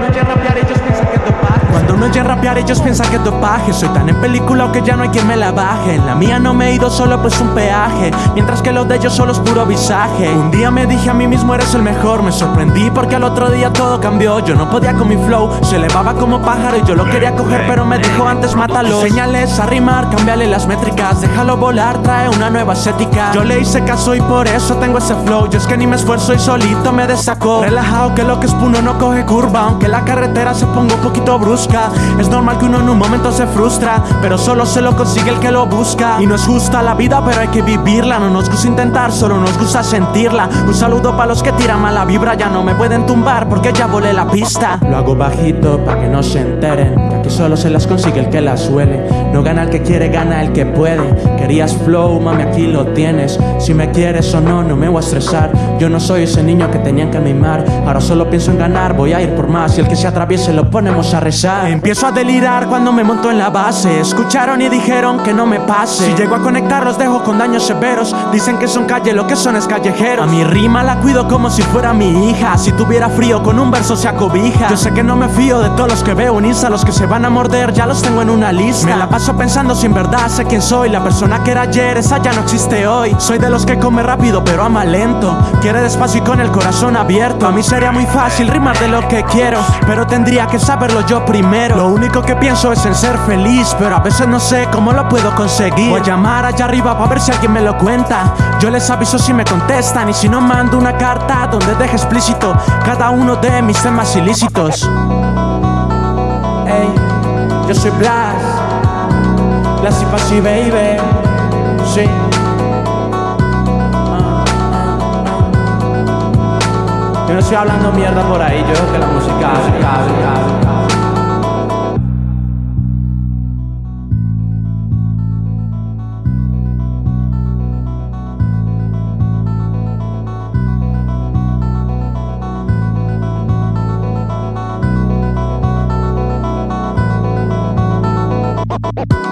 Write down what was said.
Cuando no Cuando no oye rapear ellos piensan que es dopaje. Soy tan en película que ya no hay quien me la baje. En la mía no me he ido solo pues un peaje. Mientras que los de ellos solo es puro visaje. Un día me dije a mí mismo eres el mejor Me sorprendí porque al otro día todo cambió. Yo no podía con mi flow, se elevaba como pájaro Y yo lo quería coger pero me dijo antes mátalo Señales a rimar, cámbiale las métricas. Déjalo volar, trae una nueva estética. Yo le hice caso y por eso tengo ese flow. Yo es que ni me esfuerzo y solito me desacó. Relajado que lo que es puno no coge curva. Aunque la carretera se ponga un poquito brusca Es normal que uno en un momento se frustra Pero solo se lo consigue el que lo busca. Y no es justa la vida pero hay que vivirla. No nos gusta intentar, solo nos gusta sentirla. Un saludo para los que tiran mala vibra. Ya no me pueden tumbar porque ya volé la pista. Lo hago bajito para que no se enteren Solo se las consigue el que las suele. No gana el que quiere, gana el que puede. Querías flow, mami aquí lo tienes. Si me quieres o no, no me voy a estresar. Yo no soy ese niño que tenían que mimar. Ahora solo pienso en ganar, voy a ir por más. Y el que se atraviese lo ponemos a rezar. Empiezo a delirar cuando me monto en la base. Escucharon y dijeron que no me pase. Si llego a conectar los dejo con daños severos. Dicen que son calle, lo que son es callejeros A mi rima la cuido como si fuera mi hija. Si tuviera frío con un verso se acobija. Yo sé que no me fío de todos los que veo en Insta Los que se van a morder ya los tengo en una lista. Me la paso pensando si en verdad sé quién soy. La persona que era ayer, esa ya no existe hoy. Soy de los que come rápido pero ama lento. Quiere despacio y con el corazón abierto. A mí sería muy fácil rimar de lo que quiero Pero tendría que saberlo yo primero. Lo único que pienso es en ser feliz Pero a veces no sé cómo lo puedo conseguir. Voy a llamar allá arriba para ver si alguien me lo cuenta. Yo les aviso si me contestan Y si no mando una carta donde deje explícito Cada uno de mis temas ilícitos Yo soy Blas Blas y Pasi Baby Sí Ah, ah, ah. Yo no estoy hablando mierda por ahí, yo creo que la música, música, música Bye.